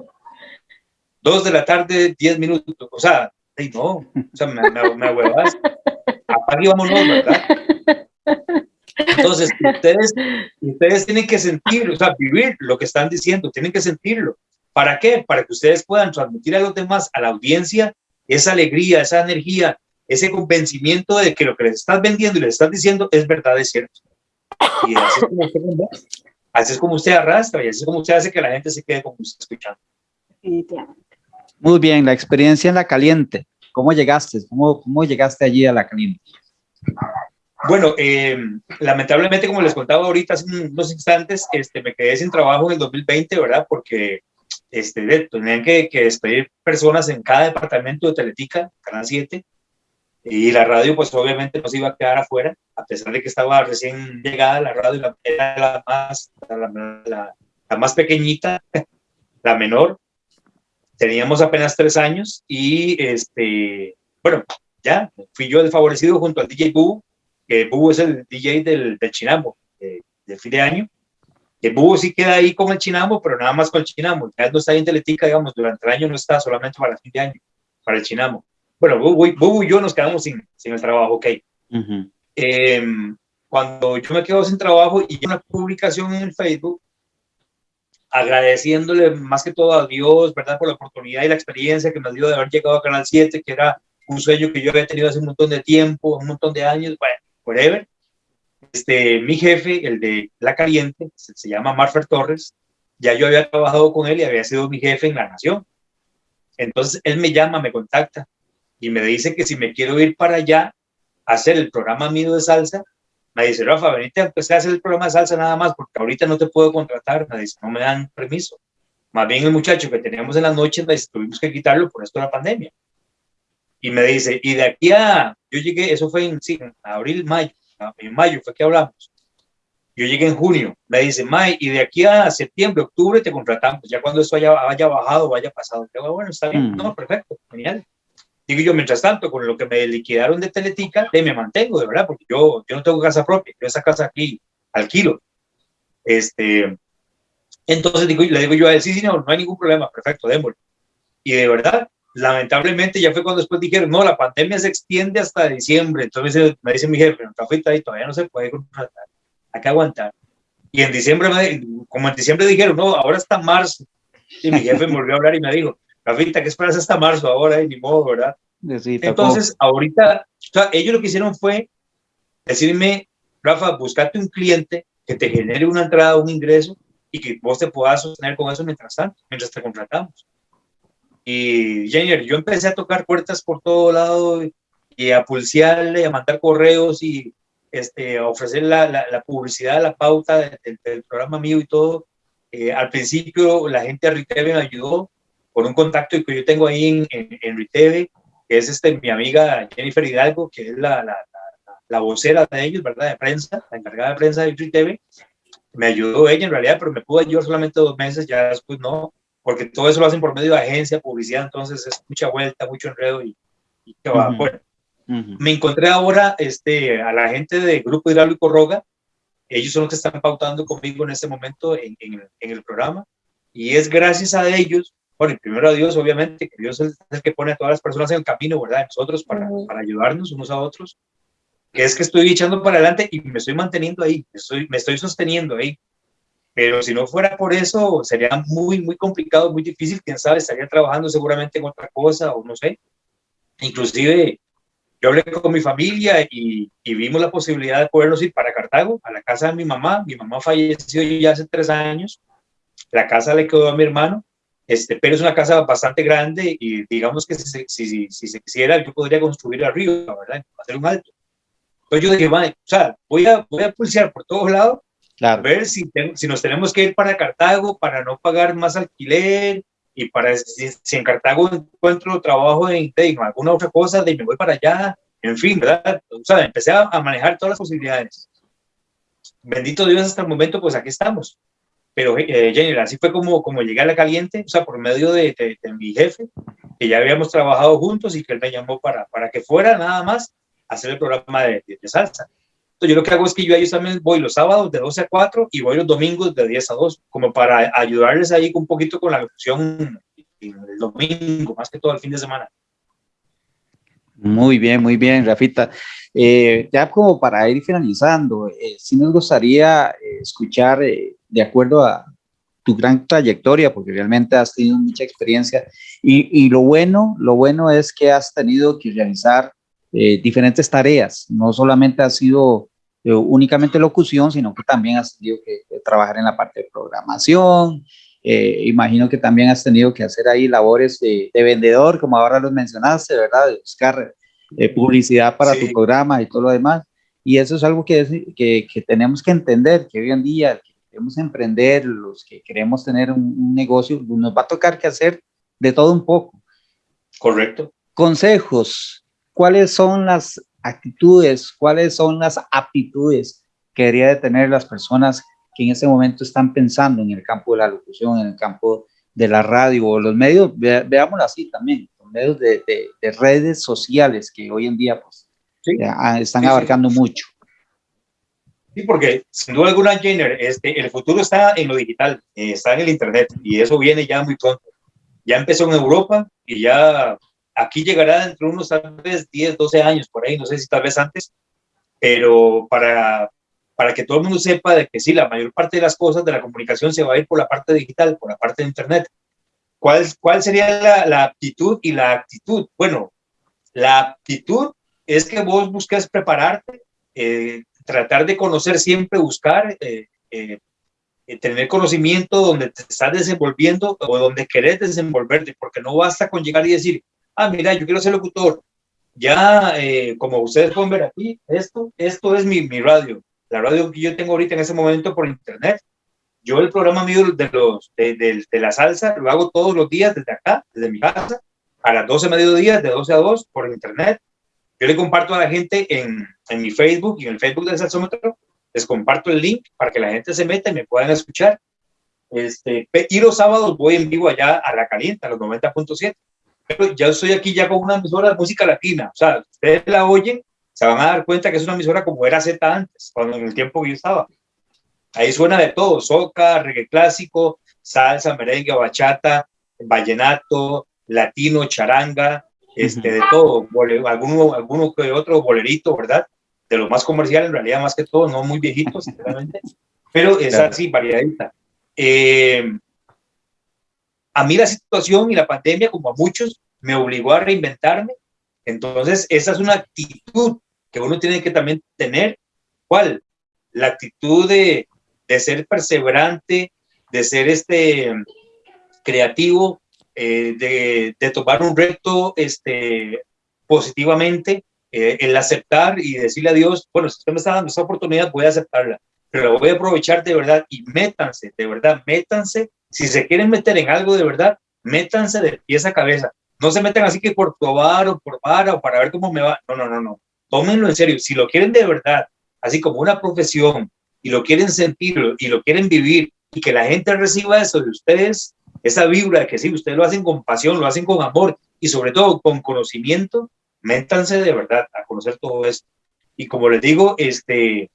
Dos de la tarde, diez minutos. O sea, ay, no, o sea, me, me, me ahuevas. Apague y vámonos, ¿verdad? Entonces, ustedes, ustedes tienen que sentir, o sea, vivir lo que están diciendo, tienen que sentirlo. ¿Para qué? Para que ustedes puedan transmitir a los demás, a la audiencia, esa alegría, esa energía, ese convencimiento de que lo que les estás vendiendo y les estás diciendo es verdad, es cierto. Y así es como usted, así es como usted arrastra y así es como usted hace que la gente se quede con usted escuchando. Muy bien, la experiencia en la caliente. ¿Cómo llegaste? ¿Cómo, cómo llegaste allí a la caliente? Bueno, eh, lamentablemente, como les contaba ahorita hace unos instantes, este, me quedé sin trabajo en el 2020, ¿verdad? Porque este, tenían que, que despedir personas en cada departamento de Teletica, Canal 7, y la radio, pues obviamente no se iba a quedar afuera, a pesar de que estaba recién llegada la radio, era la más, la, la más pequeñita, la menor. Teníamos apenas tres años y, este, bueno, ya, fui yo el favorecido junto al DJ Bubu, que Bubu es el DJ del, del Chinambo, del fin de año. El Bubu sí queda ahí con el Chinambo, pero nada más con el Chinambo. Ya no está ahí en Teletica, digamos, durante el año no está, solamente para el fin de año, para el Chinambo. Bueno, Bubu, y yo nos quedamos sin, sin el trabajo, ok. Em, cuando yo me quedo sin trabajo y una publicación en el Facebook agradeciéndole más que todo a Dios, ¿verdad? Por la oportunidad y la experiencia que me dio de haber llegado a Canal 7, que era un sueño que yo había tenido hace un montón de tiempo, un montón de años, bueno, whatever. Este, mi jefe, el de La Caliente, se, llama Marfer Torres, ya yo había trabajado con él y había sido mi jefe en La Nación. Entonces él me llama, me contacta y me dice que si me quiero ir para allá a hacer el programa mío de salsa, me dice, Rafa, venite a empezar a hacer el programa de salsa nada más, porque ahorita no te puedo contratar, me dice, no me dan permiso. Más bien el muchacho que teníamos en las noches, me dice, tuvimos que quitarlo por esto de la pandemia. Y me dice, y de aquí a, yo llegué, eso fue en, sí, en abril, mayo, en mayo fue que hablamos. Yo llegué en junio, me dice, May, y de aquí a septiembre, octubre te contratamos, ya cuando eso haya, haya bajado, vaya pasado. Yo, bueno, está bien, mm. no, perfecto, genial. Digo yo, mientras tanto, con lo que me liquidaron de Teletica, de me mantengo, de verdad, porque yo, yo no tengo casa propia, yo esa casa aquí alquilo. Este, entonces digo, le digo yo a él, sí, sí, no, no hay ningún problema, perfecto, démosle. Y de verdad, lamentablemente ya fue cuando después dijeron, no, la pandemia se extiende hasta diciembre. Entonces me dice mi jefe, no, cafita ahí todavía no se puede contratar, hay que aguantar. Y en diciembre, como en diciembre dijeron, no, ahora está marzo. Y mi jefe me volvió a hablar y me dijo, Rafita, ¿qué esperas hasta marzo ahora? Y ni modo, ¿verdad? Entonces, ahorita, ellos lo que hicieron fue decirme, Rafa, buscate un cliente que te genere una entrada, un ingreso y que vos te puedas sostener con eso mientras tanto, mientras te contratamos. Y Jenner, yo empecé a tocar puertas por todo lado y, a pulsearle, a mandar correos y este, a ofrecer la, la, publicidad, la pauta del, programa mío y todo. Eh, al principio la gente de Riteve me ayudó, con un contacto que yo tengo ahí en, en, en Riteve, que es este, mi amiga Jennifer Hidalgo, que es la, la, la, vocera de ellos, ¿verdad? De prensa, la encargada de prensa de Riteve. Me ayudó ella en realidad, pero me pudo ayudar solamente dos meses, ya después no, porque todo eso lo hacen por medio de agencia, publicidad, entonces es mucha vuelta, mucho enredo y, y que va. Bueno, me encontré ahora este, a la gente de Grupo Hidráulico Roga, ellos son los que están pautando conmigo en este momento en, en, en el programa, y es gracias a ellos bueno, primero a Dios, obviamente, que Dios es el que pone a todas las personas en el camino, ¿verdad? Nosotros para, para ayudarnos unos a otros, que es que estoy echando para adelante y me estoy manteniendo ahí, me estoy, me estoy sosteniendo ahí. Pero si no fuera por eso, sería muy, muy complicado, muy difícil, quién sabe, estaría trabajando seguramente en otra cosa o no sé. Inclusive, yo hablé con mi familia y, y, vimos la posibilidad de podernos ir para Cartago, a la casa de mi mamá. Mi mamá falleció ya hace tres años. La casa le quedó a mi hermano este, pero es una casa bastante grande y digamos que si, si, si, se quisiera, yo podría construir arriba, ¿verdad? Hacer un alto. Entonces yo dije, o sea, voy a, voy a pulsear por todos lados, claro. a ver si, si nos tenemos que ir para Cartago para no pagar más alquiler y para si, en Cartago encuentro trabajo en, en, alguna otra cosa, de me voy para allá, en fin, ¿verdad? O sea, empecé a, a manejar todas las posibilidades. Bendito Dios, hasta el momento, pues aquí estamos. Pero eh, Jenny, así fue como, como llegué a la caliente, o sea, por medio de, de, mi jefe, que ya habíamos trabajado juntos y que él me llamó para, para que fuera nada más a hacer el programa de, de, salsa. Entonces yo lo que hago es que yo a ellos también voy los sábados de 12 a 4 y voy los domingos de 10 a 2, como para ayudarles ahí un poquito con la locución el domingo, más que todo el fin de semana. Muy bien, muy bien, Rafita. Eh, ya como para ir finalizando, eh, sí nos gustaría eh, escuchar, eh, de acuerdo a tu gran trayectoria, porque realmente has tenido mucha experiencia, y, y lo bueno, lo bueno es que has tenido que realizar diferentes tareas, no solamente has sido únicamente locución, sino que también has tenido que trabajar en la parte de programación, imagino que también has tenido que hacer ahí labores de, de vendedor, como ahora los mencionaste, ¿verdad? De buscar publicidad para tu programa y todo lo demás. Y eso es algo que, que, que tenemos que entender, que hoy en día queremos emprender, los que queremos tener un, un negocio, nos va a tocar que hacer de todo un poco. Correcto. Consejos, ¿cuáles son las actitudes, cuáles son las aptitudes que debería de tener las personas que en ese momento están pensando en el campo de la locución, en el campo de la radio o los medios, veámoslo así también, los medios de, de, redes sociales que hoy en día pues, están abarcando mucho. Sí, porque sin duda alguna, Jenner, este, el futuro está en lo digital, eh, está en el Internet y eso viene ya muy pronto. Ya empezó en Europa y ya aquí llegará dentro de unos tal vez 10, 12 años por ahí, no sé si tal vez antes, pero para, para que todo el mundo sepa de que sí, la mayor parte de las cosas de la comunicación se va a ir por la parte digital, por la parte de Internet. ¿Cuál, cuál sería la, la aptitud y la actitud? Bueno, la aptitud es que vos busques prepararte, eh, tratar de conocer siempre, buscar, eh, eh, tener conocimiento donde te estás desenvolviendo o donde querés desenvolverte, porque no basta con llegar y decir, ah, mira, yo quiero ser locutor. Ya, eh, como ustedes pueden ver aquí, esto, esto es mi, mi, radio, la radio que yo tengo ahorita en ese momento por internet. Yo el programa mío de, los, de la salsa lo hago todos los días desde acá, desde mi casa, a las 12 de mediodía, de 12 a 2 por internet. Yo le comparto a la gente en, mi Facebook y en el Facebook del Salsómetro, les comparto el link para que la gente se meta y me puedan escuchar. Este, y los sábados voy en vivo allá a La Caliente, a los 90.7 ya estoy aquí ya con una emisora de música latina. O sea, ustedes la oyen, se van a dar cuenta que es una emisora como era Z antes, cuando en el tiempo que yo estaba. Ahí suena de todo, soca, reggae clásico, salsa, merengue, bachata, vallenato, latino, charanga, este, de todo, alguno, alguno que otro bolerito, ¿verdad? De lo más comercial, en realidad, más que todo, no muy viejito, sinceramente, pero es así, variadita. Eh, a mí la situación y la pandemia, como a muchos, me obligó a reinventarme. Entonces, esa es una actitud que uno tiene que también tener. ¿Cuál? La actitud de, de ser perseverante, de ser este creativo, eh, de, tomar un reto este, positivamente, eh, el aceptar y decirle a Dios, bueno, si usted me está dando esta oportunidad, voy a aceptarla, pero la voy a aprovechar de verdad y métanse, de verdad, métanse si se quieren meter en algo de verdad, métanse de pies a cabeza. No se metan así que por probar o por para o para ver cómo me va. No, no, no, no. Tómenlo en serio. Si lo quieren de verdad, así como una profesión, y lo quieren sentir y lo quieren vivir, y que la gente reciba eso de ustedes, esa vibra que sí, ustedes lo hacen con pasión, lo hacen con amor y sobre todo con conocimiento, métanse de verdad a conocer todo esto. Y como les digo, este,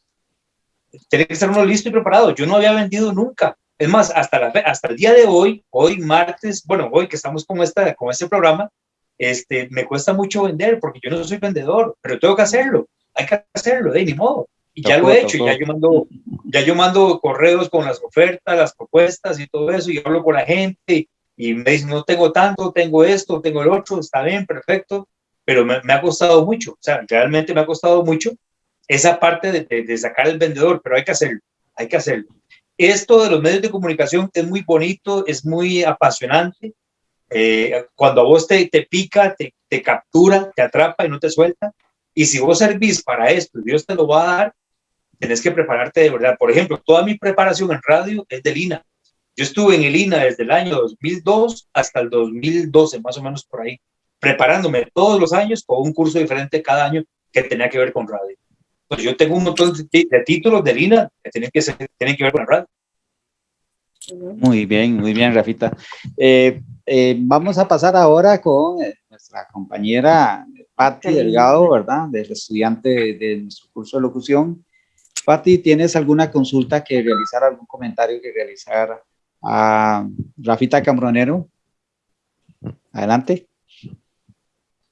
tiene que estar uno listo y preparado. Yo no había vendido nunca. Es más, hasta, la, hasta el día de hoy, hoy martes, bueno, hoy que estamos con, esta, con este programa, este, me cuesta mucho vender porque yo no soy vendedor, pero tengo que hacerlo, hay que hacerlo, de ni modo. Y ya lo he hecho, ya yo, mando, ya yo mando correos con las ofertas, las propuestas y todo eso, y hablo con la gente y me dicen, no tengo tanto, tengo esto, tengo el otro, está bien, perfecto, pero me, me ha costado mucho, o sea, realmente me ha costado mucho esa parte de, de, de sacar el vendedor, pero hay que hacerlo, hay que hacerlo esto de los medios de comunicación es muy bonito, es muy apasionante. Eh, cuando a vos te, te pica, te, te, captura, te atrapa y no te suelta. Y si vos servís para esto, Dios te lo va a dar, tenés que prepararte de verdad. Por ejemplo, toda mi preparación en radio es del INA. Yo estuve en el INA desde el año 2002 hasta el 2012, más o menos por ahí, preparándome todos los años con un curso diferente cada año que tenía que ver con radio pues yo tengo un montón de, títulos de Lina que tienen que, ser, tienen que ver con la radio. Muy bien, muy bien, Rafita. Eh, eh, vamos a pasar ahora con eh, nuestra compañera Patti Delgado, ¿verdad? Del estudiante de, de, nuestro curso de locución. Patti, ¿tienes alguna consulta que realizar, algún comentario que realizar a Rafita Cambronero? Adelante.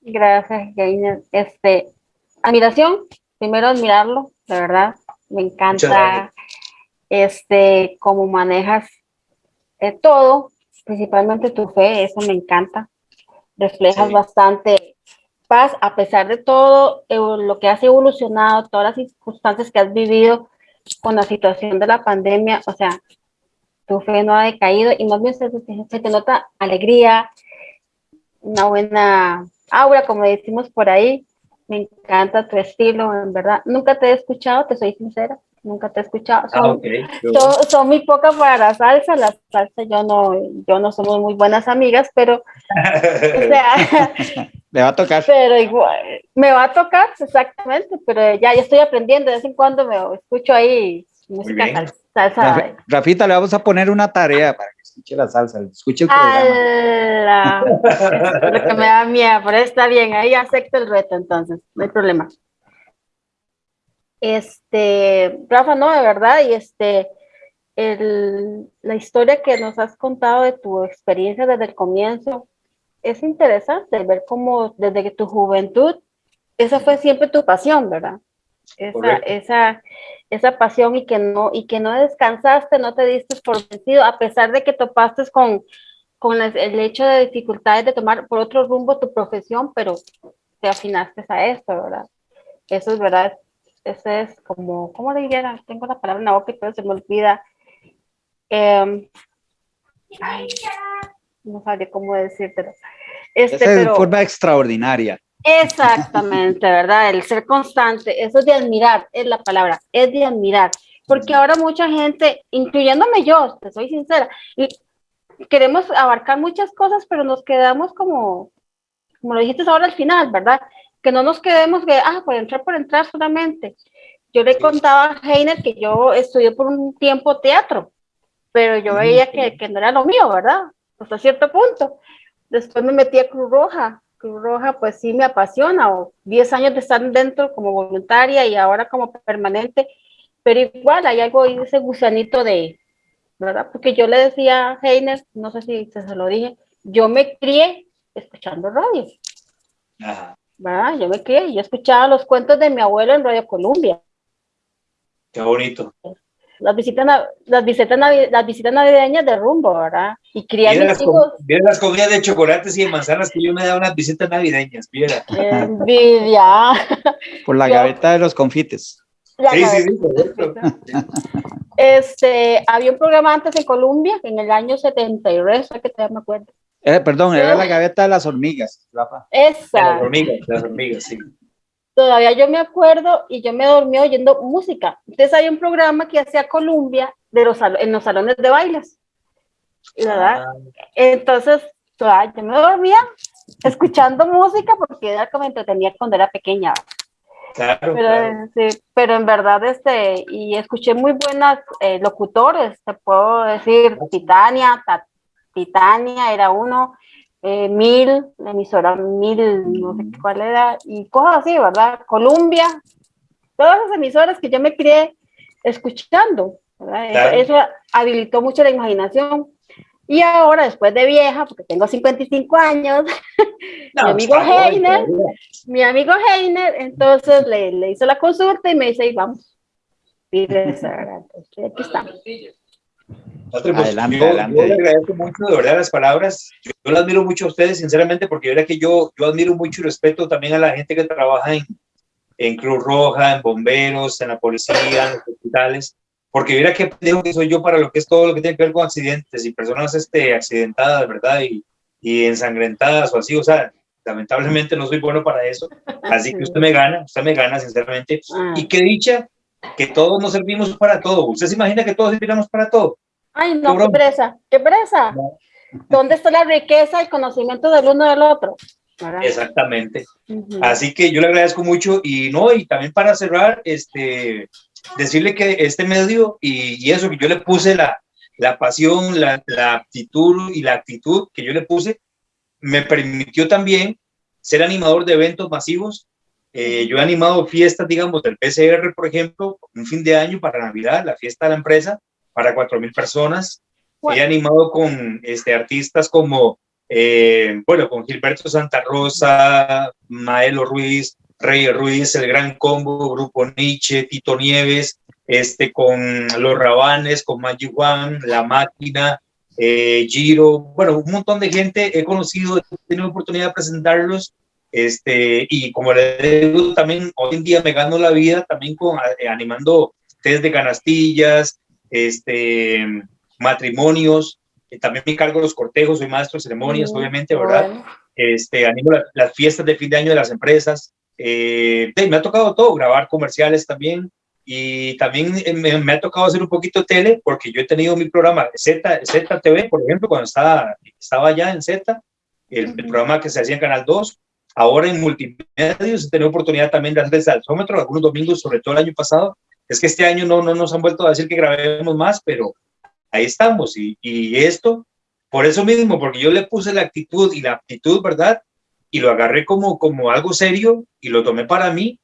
Gracias, Jaina. Este, admiración primero admirarlo, de verdad, me encanta este cómo manejas eh, todo, principalmente tu fe, eso me encanta. Reflejas sí. bastante paz, a pesar de todo eh, lo que has evolucionado, todas las circunstancias que has vivido con la situación de la pandemia, o sea, tu fe no ha decaído y más bien se, se te nota alegría, una buena aura, como decimos por ahí, me encanta tu estilo, en verdad. Nunca te he escuchado, te soy sincera, nunca te he escuchado. Ah, Son, okay. son, son muy pocas para la salsa, la salsa yo no, yo no somos muy buenas amigas, pero, o sea, Le va a tocar. pero igual, me va a tocar, exactamente, pero ya, ya estoy aprendiendo, de vez en cuando me escucho ahí música salsa. Rafi- Rafita, le vamos a poner una tarea para que escuche la salsa, escuche el. Lo que me da miedo, pero está bien, ahí acepto el reto entonces, no hay problema. Este, Rafa, no, de verdad, y este, el- la historia que nos has contado de tu experiencia desde el comienzo es interesante ver cómo desde que tu juventud, esa fue siempre tu pasión, ¿verdad? Esa, esa, esa pasión y que no, y que no descansaste, no te diste por vencido, a pesar de que topaste con, con el hecho de dificultades de tomar por otro rumbo tu profesión, pero te afinaste a esto, ¿verdad? Eso es verdad, ese es como, ¿cómo le dijera? Tengo la palabra en la boca, pero se me olvida. Em, ay, no sabría cómo decírtelo. Este, Esa de forma extraordinaria. Exactamente, ¿verdad? El ser constante, eso es de admirar, es la palabra, es de admirar. Porque ahora mucha gente, incluyéndome yo, te soy sincera, y queremos abarcar muchas cosas, pero nos quedamos como, como lo dijiste ahora al final, ¿verdad? Que no nos quedemos de, ah, por entrar, por entrar solamente. Yo le contaba a Heiner que yo estudié por un tiempo teatro, pero yo veía que, que no era lo mío, ¿verdad? Hasta cierto punto. Después me metí a Cruz Roja. Cruz Roja, pues sí me apasiona, o 10 años de estar dentro como voluntaria y ahora como permanente, pero igual hay algo ahí, ese gusanito de, ¿verdad? Porque yo le decía a Heiner, no sé si se, lo dije, yo me crié escuchando radio, Ajá, ¿verdad? Yo me crié, yo escuchaba los cuentos de mi abuelo en Radio Colombia, qué bonito. las visitas, las visitas, las visitas navideñas de rumbo, ¿verdad? Y Viera mis las, hijos, viera las comidas de chocolates y de manzanas que yo me daba unas visitas navideñas, viera. envidia. Por la Yo- gaveta de los confites. La Sí, sí, sí. Este, había un programa antes en Colombia, en el año 73, que todavía me acuerdo. Eh, perdón, era la gaveta de las hormigas, Rafa. Esa, Las hormigas, las hormigas, sí. todavía yo me acuerdo y yo me dormí oyendo música. Entonces hay un programa que hacía Colombia de los, en los salones de bailes. ¿Verdad? Entonces, yo me dormía escuchando música porque era como entretenía cuando era pequeña. claro, Pero, claro. sí, pero en verdad, este, y escuché muy buenas eh, locutores, te puedo decir, Titania, Ta- Titania era uno, eh, Mil, la emisora Mil, no sé cuál era, y cosas así, ¿verdad? Columbia, todas esas emisoras que yo me crié escuchando, ¿verdad? Eso- Claro. Eso, habilitó mucho la imaginación. Y ahora, después de vieja, porque tengo 55 años, No, mi amigo está Heiner, mi amigo Heiner, entonces le, le hizo la consulta y me dice, "Y vamos. Y pues, aquí estamos. Otro, pues, Adelante, yo, adelante. yo le agradezco mucho de verdad las palabras. Yo, yo le admiro mucho a ustedes, sinceramente, porque verá que yo, yo admiro mucho y respeto también a la gente que trabaja en, en Cruz Roja, en bomberos, en la policía, en los hospitales, porque mira qué pendejo que soy yo para lo que es todo lo que tiene que ver con accidentes y personas este, accidentadas, ¿verdad? Y, y ensangrentadas o así, o sea, lamentablemente no soy bueno para eso. Así que usted me gana, usted me gana, sinceramente. Ah. Y qué dicha que todos nos servimos para todo. ¿Usted se imagina que todos serviremos para todo? Ay, Qué no, qué broma. presa, qué presa. No. ¿Dónde está la riqueza y conocimiento del uno del otro? ¿Verdad? Exactamente. Ujú. Así que yo le agradezco mucho y no, y también para cerrar, este, decirle que este medio y, y eso que yo le puse la, la pasión, la, la aptitud y la actitud que yo le puse, me permitió también ser animador de eventos masivos. Eh, yo he animado fiestas, digamos, del PCR, por ejemplo, un fin de año para Navidad, la fiesta de la empresa, para 4.000 personas. Bueno. He animado con este, artistas como, eh, bueno, con Gilberto Santa Rosa, Maelo Ruiz, Rey Ruiz, El Gran Combo, Grupo Nietzsche, Tito Nieves, este, con Los Rabanes, con Maggi Juan, La Máquina, eh, Giro, bueno, un montón de gente he conocido, he tenido oportunidad de presentarlos, este, y como le digo, también hoy en día me gano la vida también con, eh, animando test de canastillas, este, matrimonios, eh, también me cargo los cortejos, soy maestro de ceremonias, Mm, obviamente, ¿verdad? bueno. Este, animo la- las fiestas de fin de año de las empresas, Eh, me ha tocado todo, grabar comerciales también, y también me, ha tocado hacer un poquito tele, porque yo he tenido mi programa Z, ZTV, por ejemplo, cuando estaba, estaba allá en Z, el, programa que se hacía en Canal 2, ahora en multimedios he tenido oportunidad también de hacer el salsómetro algunos domingos, sobre todo el año pasado. Es que este año no, no nos han vuelto a decir que grabemos más, pero ahí estamos. Y, y esto, por eso mismo, porque yo le puse la actitud y la aptitud, ¿verdad? Y lo agarré como, como algo serio y lo tomé para mí.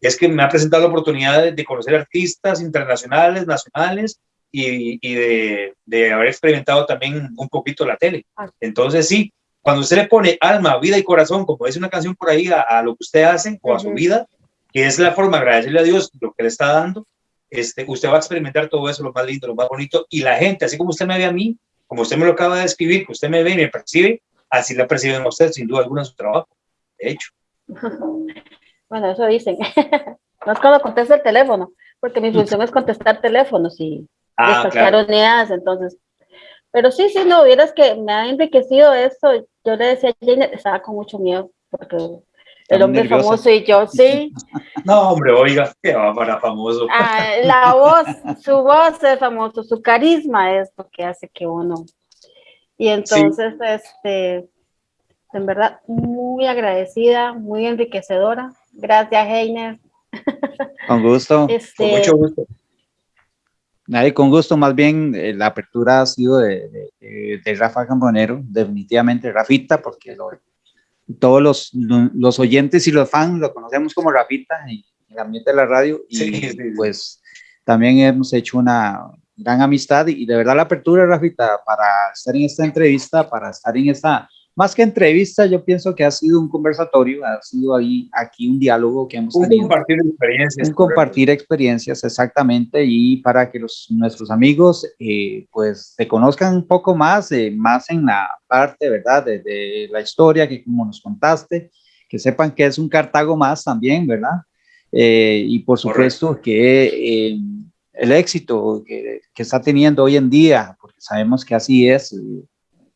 Es que me ha presentado la oportunidad de, conocer artistas internacionales, nacionales y, y de, de, haber experimentado también un poquito la tele. Ah. Entonces, sí, cuando usted le pone alma, vida y corazón, como dice una canción por ahí, a, lo que usted hace o a su vida, que es la forma de agradecerle a Dios lo que le está dando, este, usted va a experimentar todo eso, lo más lindo, lo más bonito, y la gente, así como usted me ve a mí, como usted me lo acaba de describir, que usted me ve y me percibe, así la perciben a usted, sin duda alguna, en su trabajo, de hecho. Bueno, eso dicen. no es cuando contesta el teléfono, porque mi función es contestar teléfonos y ah, claro. entonces. Pero sí, sí, no, vieras que me ha enriquecido esto. Yo le decía a Jane, estaba con mucho miedo, porque el hombre famoso y yo, sí. No, hombre, oiga, que va para famoso. Ah, la voz, su voz es famoso, su carisma es lo que hace que uno. Y entonces, este, en verdad, muy agradecida, muy enriquecedora. Gracias, Heiner. Con gusto. Este, con mucho gusto. Nadie, con gusto, más bien eh, la apertura ha sido de, de, Rafa Cambonero, definitivamente Rafita, porque lo, todos los, los, oyentes y los fans lo conocemos como Rafita en el ambiente de la radio y pues también hemos hecho una gran amistad y de verdad la apertura, Rafita, para estar en esta entrevista, para estar en esta, más que entrevista, yo pienso que ha sido un conversatorio, ha sido ahí, aquí un diálogo que hemos tenido. Un compartir experiencias. Un compartir experiencias, exactamente, y para que los, nuestros amigos, eh, pues, te conozcan un poco más, eh, más en la parte, ¿verdad?, de, la historia que como nos contaste, que sepan que es un Cartago más también, ¿verdad? Eh, y por supuesto que el éxito que, que, está teniendo hoy en día, porque sabemos que así es,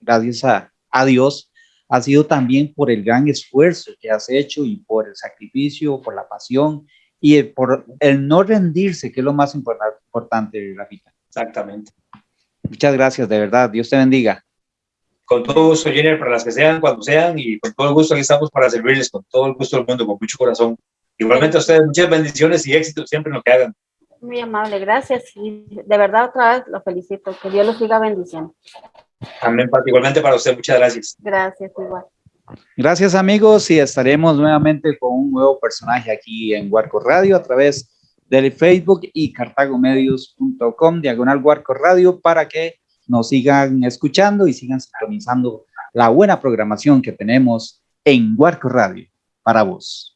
gracias a, a Dios, ha sido también por el gran esfuerzo que has hecho y por el sacrificio, por la pasión y por el no rendirse, que es lo más importante, Rafita. Exactamente. Muchas gracias, de verdad. Dios te bendiga. Con todo gusto, Jenner, para las que sean, cuando sean, y con todo el gusto aquí estamos para servirles, con todo el gusto del mundo, con mucho corazón. Igualmente a ustedes, muchas bendiciones y éxitos siempre en lo que hagan. Muy amable, gracias. Y de verdad, otra vez lo felicito. Que Dios los siga bendiciendo. Amén, igualmente para usted, muchas gracias. Gracias, igual. Gracias amigos y estaremos nuevamente con un nuevo personaje aquí en Huarco Radio a través del Facebook y cartagomedios.com diagonal Huarco Radio para que nos sigan escuchando y sigan sintonizando la buena programación que tenemos en Huarco Radio para vos.